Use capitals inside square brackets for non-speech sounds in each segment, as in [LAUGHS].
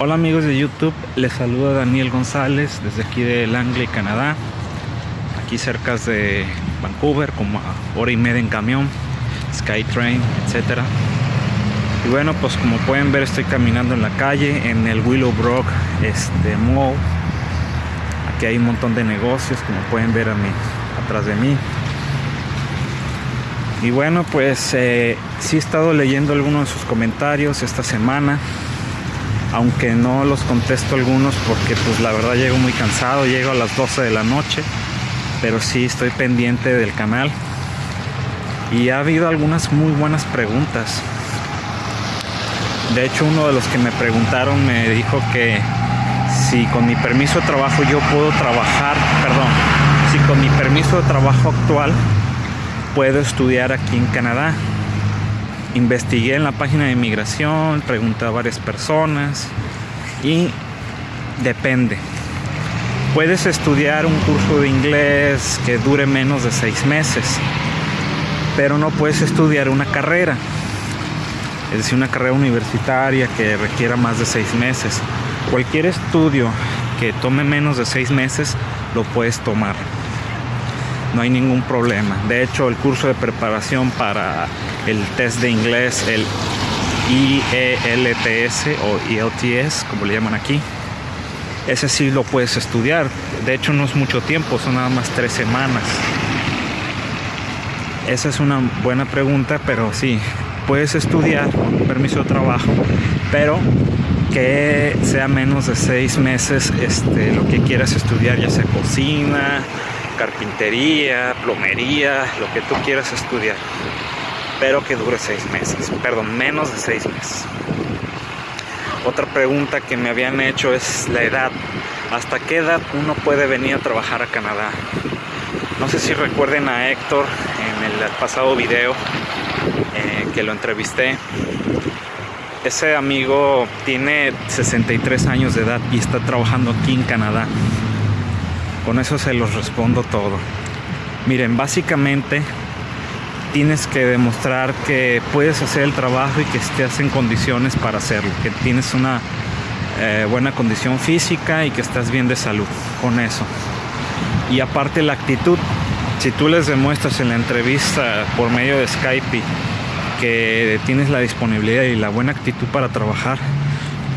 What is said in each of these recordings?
Hola amigos de YouTube, les saluda Daniel González desde aquí de Langley, Canadá. Aquí cerca de Vancouver, como a hora y media en camión, Skytrain, etc. Y bueno, pues como pueden ver estoy caminando en la calle, en el Willowbrook este, Mall. Aquí hay un montón de negocios, como pueden ver a mí, atrás de mí. Y bueno, pues eh, sí he estado leyendo algunos de sus comentarios esta semana aunque no los contesto algunos porque pues la verdad llego muy cansado, llego a las 12 de la noche, pero sí estoy pendiente del canal y ha habido algunas muy buenas preguntas. De hecho uno de los que me preguntaron me dijo que si con mi permiso de trabajo yo puedo trabajar, perdón, si con mi permiso de trabajo actual puedo estudiar aquí en Canadá investigué en la página de inmigración, pregunté a varias personas y depende. Puedes estudiar un curso de inglés que dure menos de seis meses, pero no puedes estudiar una carrera, es decir, una carrera universitaria que requiera más de seis meses. Cualquier estudio que tome menos de seis meses lo puedes tomar no hay ningún problema. De hecho, el curso de preparación para el test de inglés, el IELTS o IELTS, como le llaman aquí, ese sí lo puedes estudiar. De hecho, no es mucho tiempo, son nada más tres semanas. Esa es una buena pregunta, pero sí, puedes estudiar con permiso de trabajo, pero que sea menos de seis meses este, lo que quieras estudiar, ya sea cocina, carpintería, plomería, lo que tú quieras estudiar, pero que dure seis meses, perdón, menos de seis meses. Otra pregunta que me habían hecho es la edad. ¿Hasta qué edad uno puede venir a trabajar a Canadá? No sé si recuerden a Héctor en el pasado video eh, que lo entrevisté. Ese amigo tiene 63 años de edad y está trabajando aquí en Canadá. Con eso se los respondo todo. Miren, básicamente tienes que demostrar que puedes hacer el trabajo y que estés en condiciones para hacerlo, que tienes una eh, buena condición física y que estás bien de salud con eso. Y aparte la actitud, si tú les demuestras en la entrevista por medio de Skype que tienes la disponibilidad y la buena actitud para trabajar,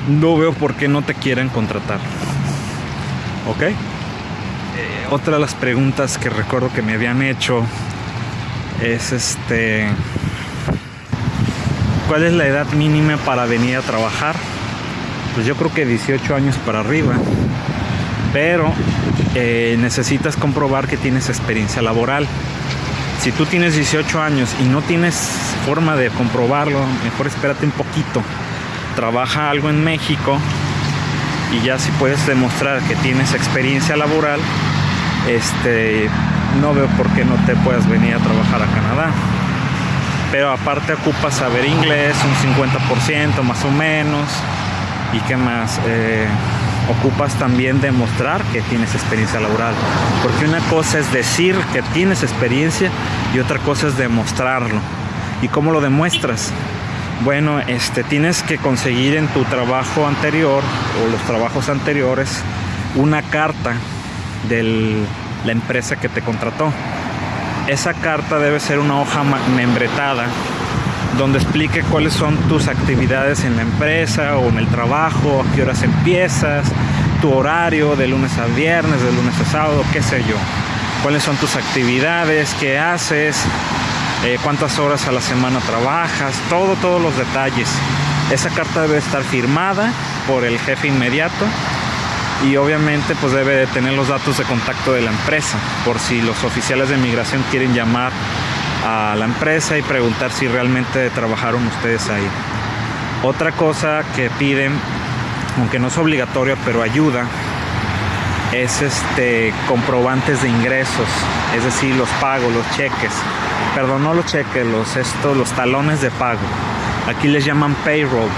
no veo por qué no te quieran contratar. ¿Ok? Otra de las preguntas que recuerdo que me habían hecho es este ¿cuál es la edad mínima para venir a trabajar? Pues yo creo que 18 años para arriba, pero eh, necesitas comprobar que tienes experiencia laboral. Si tú tienes 18 años y no tienes forma de comprobarlo, mejor espérate un poquito. Trabaja algo en México y ya si puedes demostrar que tienes experiencia laboral, este, no veo por qué no te puedas venir a trabajar a Canadá. Pero aparte ocupas saber inglés, un 50% más o menos. ¿Y qué más? Eh, ocupas también demostrar que tienes experiencia laboral. Porque una cosa es decir que tienes experiencia y otra cosa es demostrarlo. ¿Y cómo lo demuestras? Bueno, este, tienes que conseguir en tu trabajo anterior o los trabajos anteriores una carta de la empresa que te contrató. Esa carta debe ser una hoja membretada donde explique cuáles son tus actividades en la empresa o en el trabajo, a qué horas empiezas, tu horario de lunes a viernes, de lunes a sábado, qué sé yo. Cuáles son tus actividades, qué haces, eh, cuántas horas a la semana trabajas, todo, todos los detalles. Esa carta debe estar firmada por el jefe inmediato y obviamente pues debe de tener los datos de contacto de la empresa por si los oficiales de migración quieren llamar a la empresa y preguntar si realmente trabajaron ustedes ahí. Otra cosa que piden, aunque no es obligatorio, pero ayuda, es este comprobantes de ingresos, es decir, los pagos, los cheques. Perdón, no los cheques, los estos, los talones de pago. Aquí les llaman payroll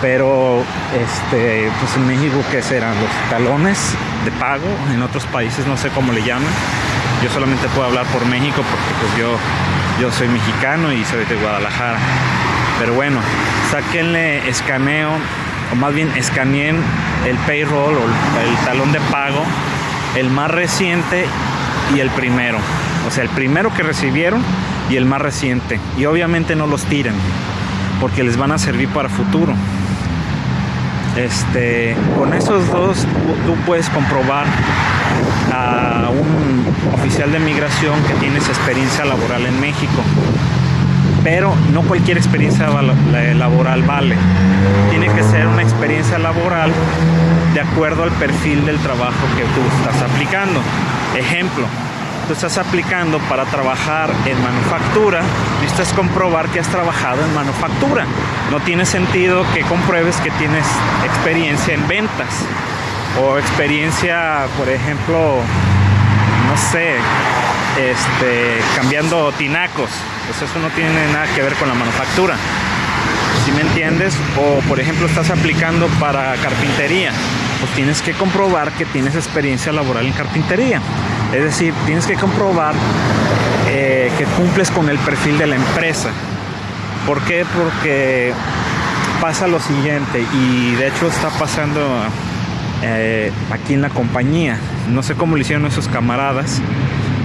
pero este pues en México qué serán los talones de pago en otros países no sé cómo le llaman yo solamente puedo hablar por México porque pues yo yo soy mexicano y soy de Guadalajara pero bueno saquenle escaneo o más bien escaneen el payroll o el talón de pago, el más reciente y el primero. O sea, el primero que recibieron y el más reciente. Y obviamente no los tiren, porque les van a servir para futuro. Este, con esos dos tú puedes comprobar a un oficial de migración que tienes experiencia laboral en México. Pero no cualquier experiencia laboral vale. Tiene que ser una experiencia laboral de acuerdo al perfil del trabajo que tú estás aplicando. Ejemplo, tú estás aplicando para trabajar en manufactura, necesitas comprobar que has trabajado en manufactura. No tiene sentido que compruebes que tienes experiencia en ventas o experiencia, por ejemplo, no sé, este, cambiando tinacos. Pues eso no tiene nada que ver con la manufactura. Si me entiendes? O por ejemplo estás aplicando para carpintería, pues tienes que comprobar que tienes experiencia laboral en carpintería. Es decir, tienes que comprobar eh, que cumples con el perfil de la empresa. ¿Por qué? Porque pasa lo siguiente y de hecho está pasando eh, aquí en la compañía. No sé cómo lo hicieron esos camaradas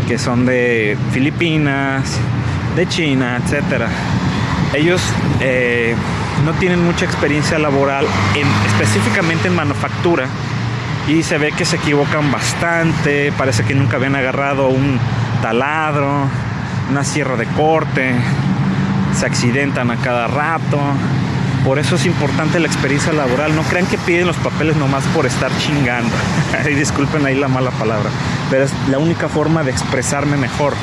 que son de Filipinas, de China, etcétera. Ellos eh, no tienen mucha experiencia laboral en, específicamente en manufactura y se ve que se equivocan bastante, parece que nunca habían agarrado un taladro, una sierra de corte, se accidentan a cada rato. Por eso es importante la experiencia laboral. No crean que piden los papeles nomás por estar chingando. [LAUGHS] y disculpen ahí la mala palabra. Pero es la única forma de expresarme mejor.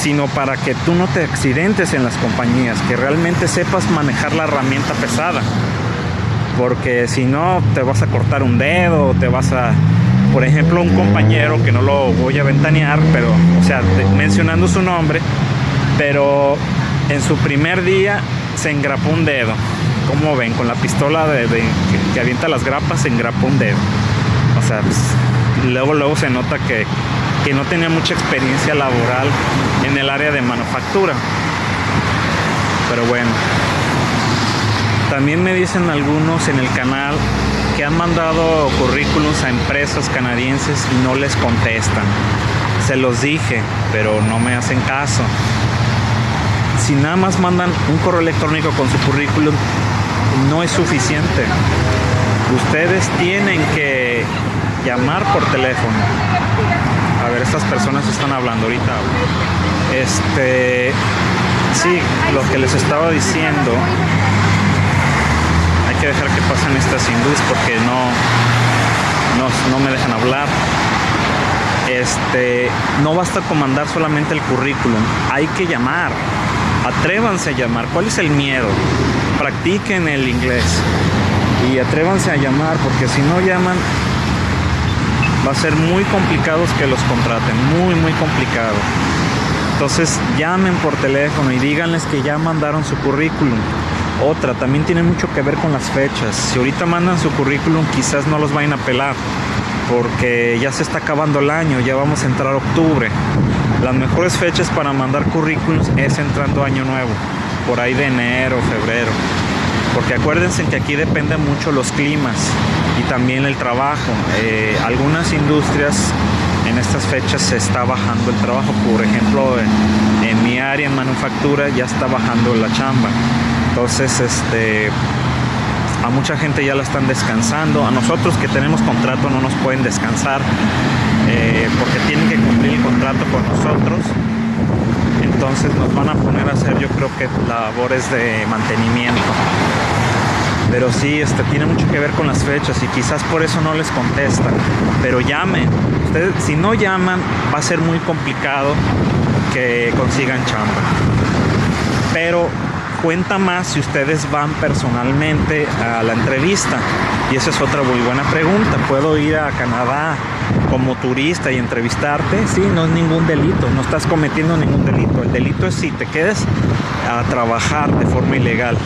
Sino para que tú no te accidentes en las compañías. Que realmente sepas manejar la herramienta pesada. Porque si no, te vas a cortar un dedo, te vas a... Por ejemplo, un compañero que no lo voy a ventanear, pero, o sea, mencionando su nombre, pero en su primer día se engrapó un dedo. Como ven, con la pistola de, que, avienta las grapas se engrapó un dedo. O sea, pues, luego, luego se nota que, que no tenía mucha experiencia laboral en el área de manufactura. Pero bueno. También me dicen algunos en el canal que han mandado currículums a empresas canadienses y no les contestan. Se los dije, pero no me hacen caso si nada más mandan un correo electrónico con su currículum, no es suficiente. Ustedes tienen que llamar por teléfono. A ver, estas personas están hablando ahorita. Este, sí, lo que les estaba diciendo, que dejar que pasen estas hindúes porque no, no, no me dejan hablar este, no basta con mandar solamente el currículum, hay que llamar. Atrévanse a llamar. ¿Cuál es el miedo? Practiquen el inglés y atrévanse a llamar porque si no llaman va a ser muy complicado que los contraten, muy muy complicado. Entonces llamen por teléfono y díganles que ya mandaron su currículum. Otra, también tiene mucho que ver con las fechas. Si ahorita mandan su currículum, quizás no los vayan a pelar porque ya se está acabando el año, ya vamos a entrar octubre. Las mejores fechas para mandar currículums es entrando año nuevo, por ahí de enero, febrero. Porque acuérdense que aquí dependen mucho los climas y también el trabajo. Eh, algunas industrias en estas fechas se está bajando el trabajo. Por ejemplo, en, en mi área en manufactura ya está bajando la chamba. Entonces, este, a mucha gente ya la están descansando, a nosotros que tenemos contrato no nos pueden descansar eh, porque tienen que cumplir el contrato con nosotros. Entonces nos van a poner a hacer yo creo que labores de mantenimiento. Pero sí, este, tiene mucho que ver con las fechas y quizás por eso no les contestan. Pero llamen. Ustedes, si no llaman, va a ser muy complicado que consigan chamba. Pero cuenta más si ustedes van personalmente a la entrevista? Y esa es otra muy buena pregunta. ¿Puedo ir a Canadá como turista y entrevistarte? Sí, no es ningún delito, no estás cometiendo ningún delito. El delito es si te quedes a trabajar de forma ilegal,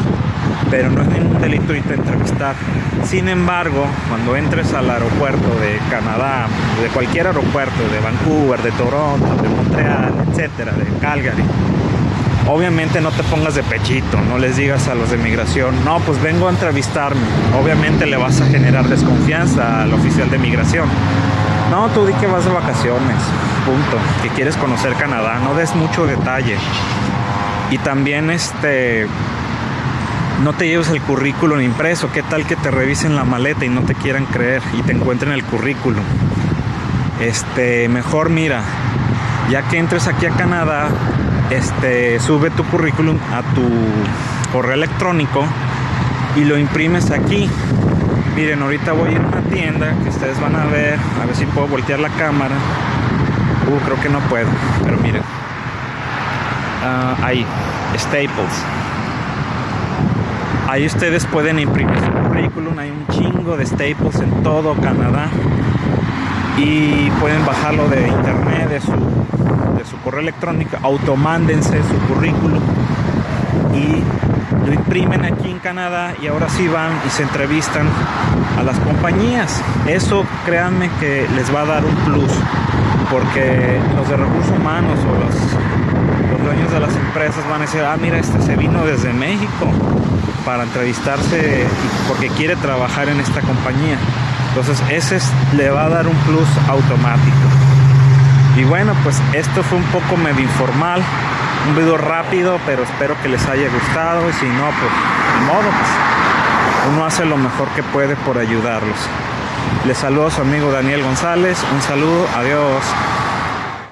pero no es ningún delito irte a entrevistar. Sin embargo, cuando entres al aeropuerto de Canadá, de cualquier aeropuerto, de Vancouver, de Toronto, de Montreal, etcétera, de Calgary, obviamente no te pongas de pechito, no les digas a los de migración, no, pues vengo a entrevistarme. Obviamente le vas a generar desconfianza al oficial de migración. No, tú di que vas de vacaciones, punto, que quieres conocer Canadá, no des mucho detalle. Y también este no te lleves el currículum impreso, qué tal que te revisen la maleta y no te quieran creer y te encuentren el currículum. Este, mejor mira, ya que entres aquí a Canadá, este, sube tu currículum a tu correo electrónico y lo imprimes aquí. Miren, ahorita voy a ir a una tienda que ustedes van a ver, a ver si puedo voltear la cámara. Uh, creo que no puedo, pero miren. Ah, ahí, Staples. Ahí ustedes pueden imprimir su currículum, hay un chingo de Staples en todo Canadá y pueden bajarlo de internet, de su, de su correo electrónico, automándense su currículum y lo imprimen aquí en Canadá y ahora sí van y se entrevistan a las compañías. Eso créanme que les va a dar un plus porque los de recursos humanos o los, los dueños de las empresas van a decir, ah, mira, este se vino desde México para entrevistarse porque quiere trabajar en esta compañía. Entonces ese le va a dar un plus automático. Y bueno, pues esto fue un poco medio informal, un video rápido, pero espero que les haya gustado y si no, pues de modo, pues uno hace lo mejor que puede por ayudarlos. Les saludo a su amigo Daniel González, un saludo, adiós.